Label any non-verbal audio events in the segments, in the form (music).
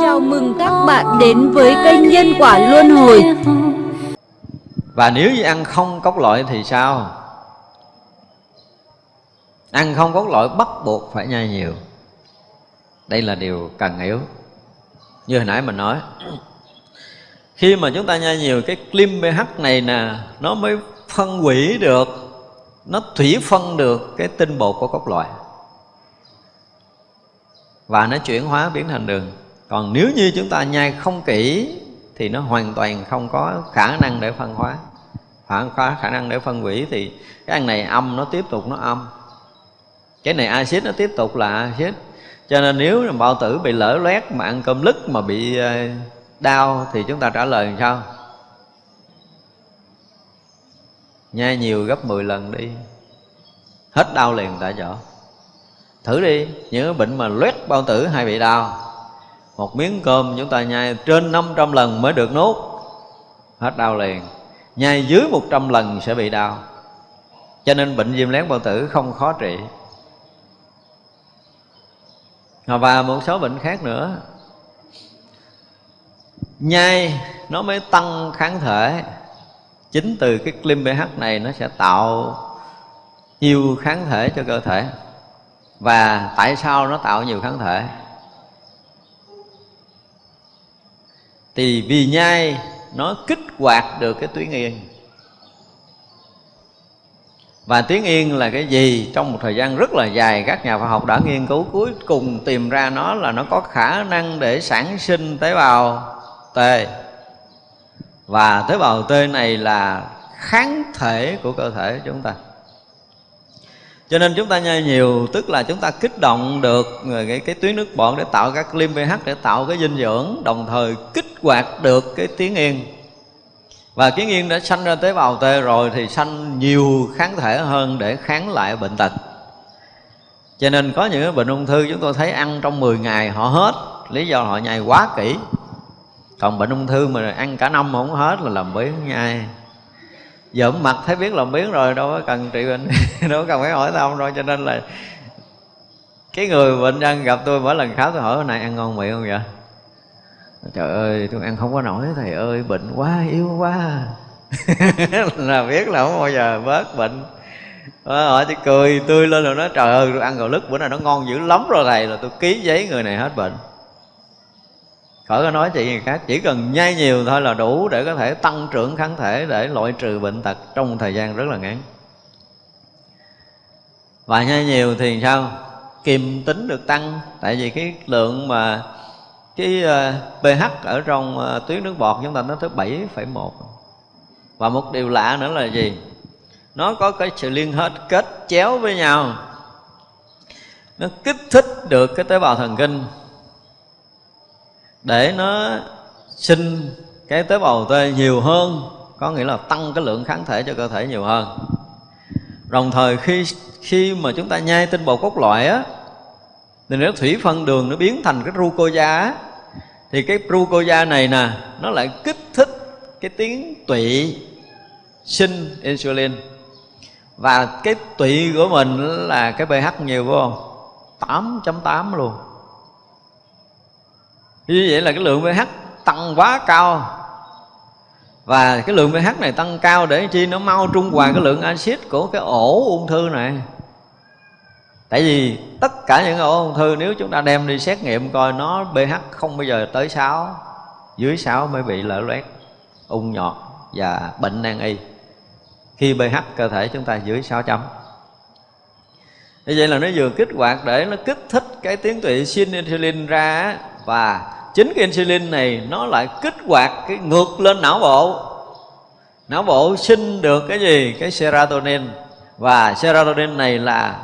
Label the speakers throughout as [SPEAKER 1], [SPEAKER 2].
[SPEAKER 1] Chào mừng các bạn đến với kênh Nhân Quả Luân Hồi.
[SPEAKER 2] Và nếu như ăn không cốc loại thì sao? Ăn không cốc loại bắt buộc phải nhai nhiều. Đây là điều cần hiểu Như hồi nãy mình nói, Khi mà chúng ta nhai nhiều, cái clim pH này nè, Nó mới phân hủy được, Nó thủy phân được cái tinh bột của cốc loại và nó chuyển hóa biến thành đường. Còn nếu như chúng ta nhai không kỹ Thì nó hoàn toàn không có khả năng để phân hóa. Khả, khả năng để phân hủy Thì cái ăn này âm nó tiếp tục nó âm. Cái này axit nó tiếp tục là axit. Cho nên nếu mà bao tử bị lỡ loét mà ăn cơm lứt mà bị ờ, đau thì chúng ta trả lời làm sao? Nhai nhiều gấp 10 lần đi. Hết đau liền tại chỗ thử đi những bệnh mà loét bao tử hay bị đau. Một miếng cơm chúng ta nhai trên 500 lần mới được nuốt. Hết đau liền. Nhai dưới 100 lần sẽ bị đau. Cho nên bệnh viêm lén bao tử không khó trị. Và một số bệnh khác nữa. Nhai nó mới tăng kháng thể. Chính từ cái lim pH này nó sẽ tạo nhiều kháng thể cho cơ thể và tại sao nó tạo nhiều kháng thể? Thì vì nhai nó kích hoạt được cái tuyến yên. Và tuyến yên là cái gì? Trong một thời gian rất là dài, các nhà khoa học đã nghiên cứu cuối cùng tìm ra nó là nó có khả năng để sản sinh tế bào T. Và tế bào T này là kháng thể của cơ thể chúng ta cho nên chúng ta nhai nhiều tức là chúng ta kích động được cái, cái tuyến nước bọt để tạo các lim pH để tạo cái dinh dưỡng đồng thời kích hoạt được cái tiếng yên. Và kiến yên đã sanh ra tế bào T rồi thì sanh nhiều kháng thể hơn để kháng lại bệnh tật. Cho nên có những bệnh ung thư chúng tôi thấy ăn trong 10 ngày họ hết lý do họ nhai quá kỹ. Còn bệnh ung thư mà ăn cả năm mà không hết là làm biến nhai dởm mặt thấy biết là biến rồi, đâu có cần trị bệnh, (laughs) đâu có cần phải hỏi thăm rồi, cho nên là cái người bệnh nhân gặp tôi mỗi lần khám, tôi hỏi này ăn ngon miệng không vậy? Trời ơi, tôi ăn không có nổi, thầy ơi, bệnh quá, yếu quá. (laughs) Là biết là không bao giờ bớt bệnh. Ờ, Họ chỉ cười, tươi lên rồi nói, trời ơi, tôi ăn gạo lứt, bữa nay nó ngon dữ lắm rồi thầy, là tôi ký giấy người này hết bệnh khỏi có nói chuyện gì khác chỉ cần nhai nhiều thôi là đủ để có thể tăng trưởng kháng thể để loại trừ bệnh tật trong một thời gian rất là ngắn. Và nhai nhiều thì sao? Kiềm tính được tăng tại vì cái lượng mà cái ờ, pH ở trong ờ, tuyến nước bọt chúng ta nó tới 7,1 và một điều lạ nữa là gì? Nó có cái sự liên hết kết chéo với nhau. Nó kích thích được cái tế bào thần kinh để nó sinh cái tế bào T nhiều hơn, có nghĩa là tăng cái lượng kháng thể cho cơ thể nhiều hơn. Đồng thời khi khi mà chúng ta nhai tinh bột cốt loại á, thì nếu thủy phân đường, nó biến thành cái glucosa á. Thì cái glucosa này nè, nó lại kích thích cái tiếng tụy sinh insulin. Và cái tụy của mình là cái pH nhiều, phải không? 8.8 luôn như vậy là cái lượng pH tăng quá cao. Và cái lượng pH này tăng cao để chi? Nó mau trung hòa cái lượng axit của cái ổ ung thư này. Tại vì tất cả những ổ ung thư, nếu chúng ta đem đi xét nghiệm coi nó pH không bao giờ tới 6 dưới 6 mới bị lở loét, ung nhọt và bệnh nan y. Khi pH cơ thể chúng ta dưới 6 chấm. Như vậy là nó vừa kích hoạt để nó kích thích cái tiến tụy sinh insulin ra và chính cái insulin này nó lại kích hoạt cái ngược lên não bộ. Não bộ sinh được cái gì? Cái serotonin. Và serotonin này là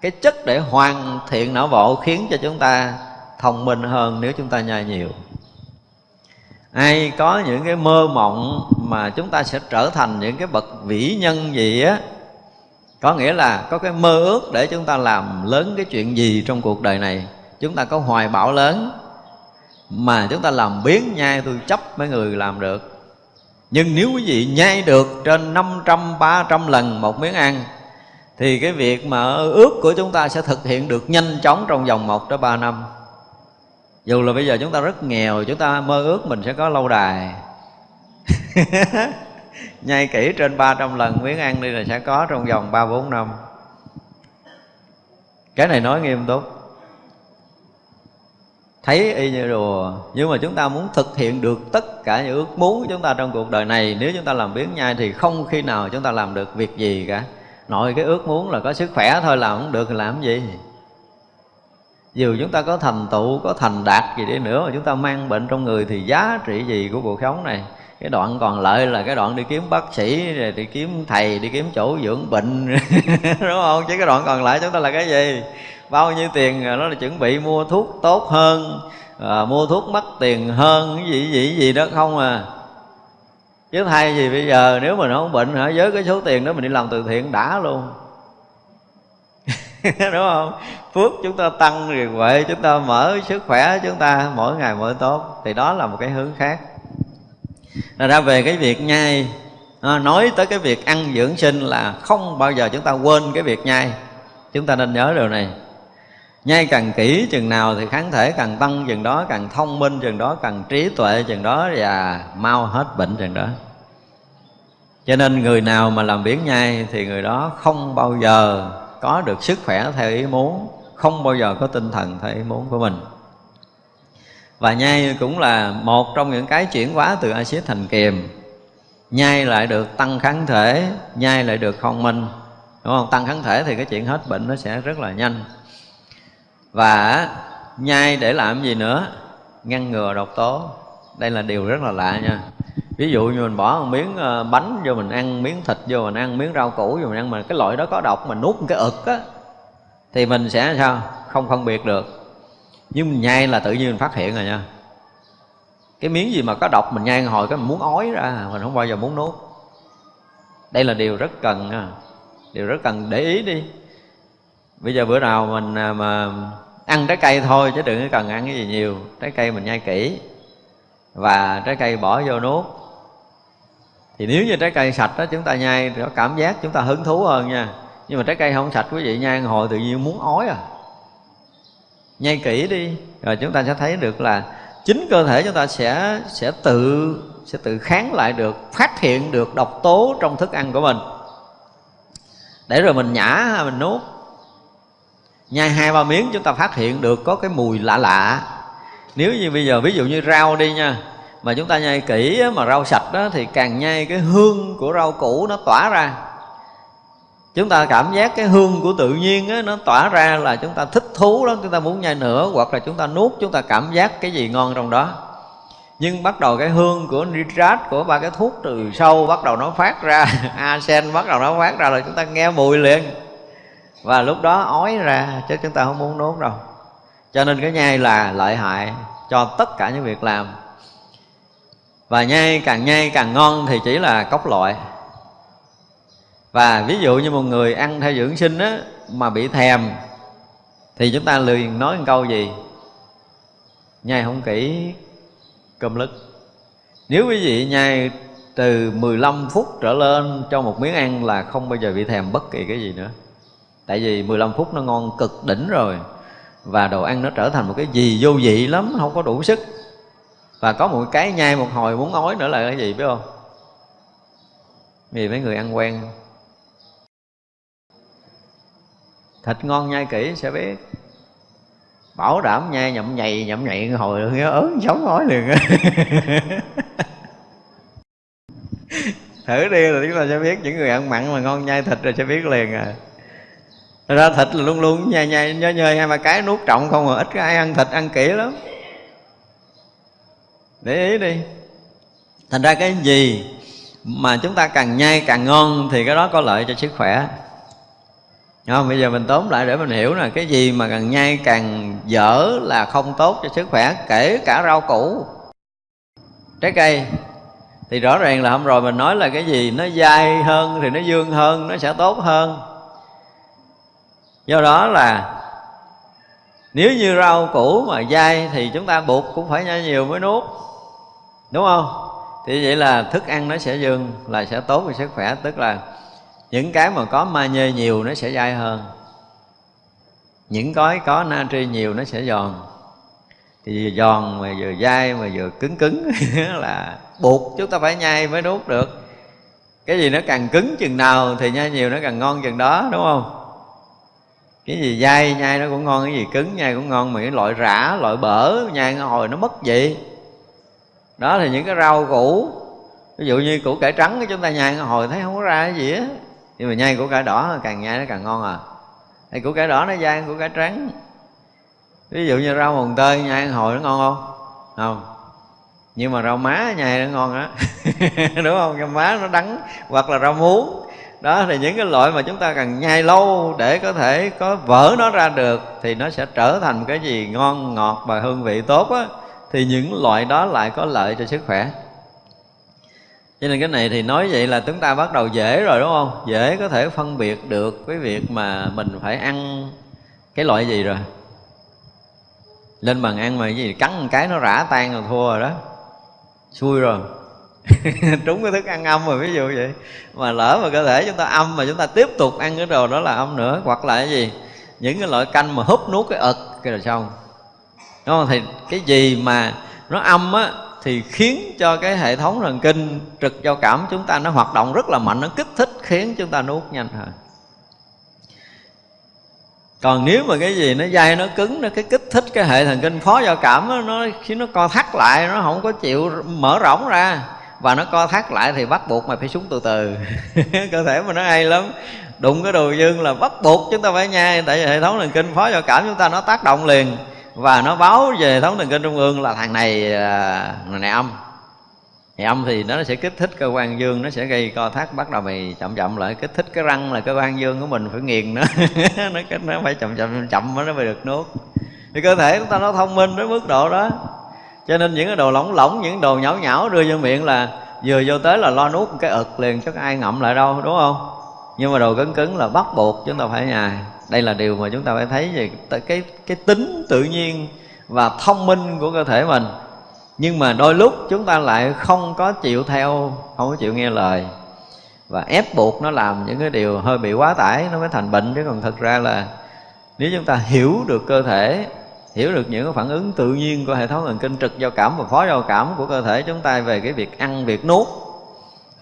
[SPEAKER 2] cái chất để hoàn thiện não bộ, khiến cho chúng ta thông minh hơn nếu chúng ta nhai nhiều. Ai có những cái mơ mộng mà chúng ta sẽ trở thành những cái bậc vĩ nhân gì á, có nghĩa là có cái mơ ước để chúng ta làm lớn cái chuyện gì trong cuộc đời này? Chúng ta có hoài bão lớn mà chúng ta làm biến nhai tôi chấp mấy người làm được. Nhưng nếu quý vị nhai được trên 500, 300 lần một miếng ăn thì cái việc mà ước của chúng ta sẽ thực hiện được nhanh chóng trong vòng 1 tới 3 năm. Dù là bây giờ chúng ta rất nghèo chúng ta mơ ước mình sẽ có lâu đài. (laughs) Nhai kỹ trên 300 lần miếng ăn đi là sẽ có trong vòng 3 4 năm. Cái này nói nghiêm túc thấy y như đùa nhưng mà chúng ta muốn thực hiện được tất cả những ước muốn của chúng ta trong cuộc đời này, nếu chúng ta làm biến nhai thì không khi nào chúng ta làm được việc gì cả. Nội cái ước muốn là có sức khỏe thôi làm không được thì làm gì? Dù chúng ta có thành tựu, có thành đạt gì đi nữa, mà chúng ta mang bệnh trong người thì giá trị gì của cuộc sống này? Cái đoạn còn lại là cái đoạn đi kiếm bác sĩ, rồi đi kiếm thầy, đi kiếm chỗ dưỡng bệnh. (laughs) Đúng không? Chứ cái đoạn còn lại chúng ta là cái gì? Bao nhiêu tiền à, nó là chuẩn bị mua thuốc tốt hơn à, mua thuốc mất tiền hơn cái gì gì gì đó không à. Chứ thay gì bây giờ nếu mình không bệnh hả với cái số tiền đó mình đi làm từ thiện đã luôn. (laughs) Đúng không? Phước chúng ta tăng rồi huệ chúng ta mở sức khỏe chúng ta mỗi ngày mỗi tốt. Thì đó là một cái hướng khác. Là ra về cái việc nhai. À, nói tới cái việc ăn dưỡng sinh là không bao giờ chúng ta quên cái việc nhai. Chúng ta nên nhớ điều này nhai càng kỹ chừng nào thì kháng thể càng tăng chừng đó, càng thông minh chừng đó, càng trí tuệ chừng đó, và mau hết bệnh chừng đó. Cho nên người nào mà làm biến nhai thì người đó không bao giờ có được sức khỏe theo ý muốn, không bao giờ có tinh thần theo ý muốn của mình. Và nhai cũng là một trong những cái chuyển hóa từ axit thành kiềm. Nhai lại được tăng kháng thể, nhai lại được thông minh. Đúng không? Tăng kháng thể thì cái chuyện hết bệnh nó sẽ rất là nhanh và nhai để làm gì nữa? Ngăn ngừa độc tố. Đây là điều rất là lạ nha. Ví dụ như mình bỏ một miếng ờ, bánh vô mình ăn, miếng thịt vô mình ăn, miếng rau củ vô mình ăn, mà cái loại đó có độc, mà nuốt một cái ực á, thì mình sẽ sao? Không phân biệt được. Nhưng mình nhai là tự nhiên mình phát hiện rồi nha. Cái miếng gì mà có độc mình nhai hồi cái mình muốn ói ra, mình không bao giờ muốn nuốt. Đây là điều rất cần điều rất cần để ý đi. Bây giờ bữa nào mình à, mà ăn trái cây thôi chứ đừng có cần ăn cái gì nhiều. Trái cây mình nhai kỹ. Và trái cây bỏ vô nuốt. Thì nếu như trái cây sạch đó chúng ta nhai, thì có cảm giác chúng ta hứng thú hơn nha. Nhưng mà trái cây không sạch, quý vị nhai hồi tự nhiên muốn ói à. Nhai kỹ đi, rồi chúng ta sẽ thấy được là chính cơ thể chúng ta sẽ sẽ tự sẽ tự kháng lại được, phát hiện được độc tố trong thức ăn của mình. Để rồi mình nhả, mình nuốt nhai hai ba miếng chúng ta phát hiện được có cái mùi lạ lạ. Nếu như bây giờ ví dụ như rau đi nha mà chúng ta nhai kỹ mà rau sạch đó thì càng nhai cái hương của rau củ nó tỏa ra. Chúng ta cảm giác cái hương của tự nhiên á, nó tỏa ra là chúng ta thích thú lắm chúng ta muốn nhai nữa hoặc là chúng ta nuốt chúng ta cảm giác cái gì ngon trong đó. Nhưng bắt đầu cái hương của nitrat của ba cái thuốc từ sâu bắt đầu nó phát ra (laughs) arsen bắt đầu nó phát ra là chúng ta nghe mùi liền và lúc đó ói ra, chứ chúng ta không muốn nuốt đâu. Cho nên cái nhai là lợi hại cho tất cả những việc làm. Và nhai càng nhai càng ngon thì chỉ là cốc loại. Và ví dụ như một người ăn theo dưỡng sinh á, mà bị thèm, thì chúng ta liền nói một câu gì? Nhai không kỹ cơm lứt. Nếu quý vị nhai từ 15 phút trở lên cho một miếng ăn là không bao giờ bị thèm bất kỳ cái gì nữa tại vì 15 phút nó ngon cực đỉnh rồi. Và đồ ăn nó trở thành một cái gì vô vị lắm, không có đủ sức. Và có một cái nhai một hồi muốn ói nữa là cái gì, biết không? Vì mấy người ăn quen. Thịt ngon nhai kỹ sẽ biết. Bảo đảm nhai nhậm nhầy nhậm nhầy hồi nghe ớn sống ói liền (laughs) thử đi là chúng ta sẽ biết những người ăn mặn mà ngon nhai thịt rồi sẽ biết liền à ra thịt là luôn luôn nhai nhai, nhớ nhơi hai ba cái nuốt trọng không mà ít có ai ăn thịt ăn kỹ lắm. Để ý đi. Thành ra cái gì mà chúng ta càng nhai càng ngon thì cái đó có lợi cho sức khỏe. Không? bây giờ mình tóm lại để mình hiểu là cái gì mà càng nhai càng dở là không tốt cho sức khỏe, kể cả rau củ. Trái cây. Thì rõ ràng là hôm rồi mình nói là cái gì nó dai hơn thì nó dương hơn, nó sẽ tốt hơn do đó là nếu như rau củ mà dai thì chúng ta buộc cũng phải nhai nhiều mới nuốt. Đúng không? Thì vậy là thức ăn nó sẽ dương là sẽ tốt về sức khỏe. Tức là những cái mà có magie nhiều nó sẽ dai hơn. Những cái có natri nhiều nó sẽ giòn. Thì giòn mà vừa dai mà vừa cứng cứng (laughs) là buộc chúng ta phải nhai mới nuốt được. Cái gì nó càng cứng chừng nào thì nhai nhiều nó càng ngon chừng đó, đúng không? Cái gì dai, nhai nó cũng ngon, cái gì cứng nhai cũng ngon, mà cái loại rã, loại bở nhai hồi nó mất vị. Đó thì những cái rau củ. Ví dụ như củ cải trắng chúng ta nhai hồi thấy không có ra cái gì á. Nhưng mà nhai củ cải đỏ, càng nhai nó càng ngon à. Thì củ cải đỏ nó dai củ cải trắng. Ví dụ như rau mồng tơi nhai hồi nó ngon không? Không. Nhưng mà rau má nhai nó ngon á. (laughs) Đúng không? Rau má nó đắng, hoặc là rau muống đó, thì những cái loại mà chúng ta cần nhai lâu để có thể có vỡ nó ra được thì nó sẽ trở thành cái gì ngon, ngọt và hương vị tốt á, thì những loại đó lại có lợi cho sức khỏe. Cho nên cái này thì nói vậy là chúng ta bắt đầu dễ rồi, đúng không? Dễ có thể phân biệt được cái việc mà mình phải ăn cái loại gì rồi. Lên bàn ăn mà cái gì cắn một cái nó rã tan rồi thua rồi đó. Xui rồi. (laughs) trúng cái thức ăn âm rồi ví dụ vậy. Mà lỡ mà cơ thể chúng ta âm mà chúng ta tiếp tục ăn cái đồ đó là âm nữa hoặc là cái gì? Những cái loại canh mà húp nuốt cái ực cái là xong. Đúng không? Thì cái gì mà nó âm á thì khiến cho cái hệ thống thần kinh trực giao cảm chúng ta nó hoạt động rất là mạnh nó kích thích khiến chúng ta nuốt nhanh hơn. Còn nếu mà cái gì nó dai nó cứng nó cái kích thích cái hệ thần kinh phó giao cảm đó, nó khi nó co thắt lại nó không có chịu mở rộng ra và nó co thắt lại thì bắt buộc mày phải xuống từ từ. (laughs) Cơ thể mà nó hay lắm. Đụng cái đồ dương là bắt buộc chúng ta phải nhai, tại vì hệ thống thần kinh phó giao cảm chúng ta nó tác động liền. Và nó báo về hệ thống thần kinh trung ương là thằng này à, thằng này âm. Thì âm thì nó sẽ kích thích cơ quan dương, nó sẽ gây co thắt, bắt đầu mày chậm chậm lại. Kích thích cái răng là cơ quan dương của mình phải nghiền nó. (laughs) Nó nó phải chậm chậm chậm nó mới được nuốt. Thì cơ thể chúng ta nó thông minh đến mức độ đó cho nên những cái đồ lỏng lỏng, những đồ nhão nhão đưa vô miệng là vừa vô tới là lo nuốt cái ực liền, chắc ai ngậm lại đâu, đúng không? Nhưng mà đồ cứng cứng là bắt buộc chúng ta phải nhài. Đây là điều mà chúng ta phải thấy về cái cái tính tự nhiên và thông minh của cơ thể mình. Nhưng mà đôi lúc chúng ta lại không có chịu theo, không có chịu nghe lời. Và ép buộc nó làm những cái điều hơi bị quá tải, nó mới thành bệnh. Chứ còn thật ra là nếu chúng ta hiểu được cơ thể hiểu được những cái phản ứng tự nhiên của hệ thống thần kinh trực giao cảm và phó giao cảm của cơ thể chúng ta về cái việc ăn việc nuốt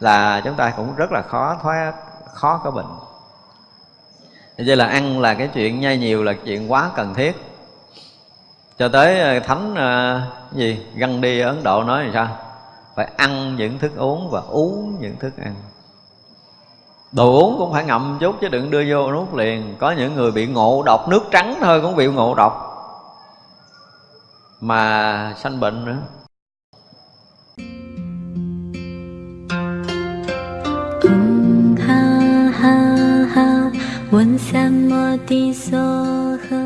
[SPEAKER 2] là chúng ta cũng rất là khó thoát khó có bệnh. Vậy là ăn là cái chuyện nhai nhiều là chuyện quá cần thiết. Cho tới ờ, thánh uh, gì găng đi ở ấn độ nói thì sao? Phải ăn những thức uống và uống những thức ăn. Đồ uống cũng phải ngậm chút chứ đừng đưa vô nuốt liền. Có những người bị ngộ độc nước trắng thôi cũng bị ngộ độc mà sanh bệnh nữa
[SPEAKER 3] ha ha ha 问三摩地所呵。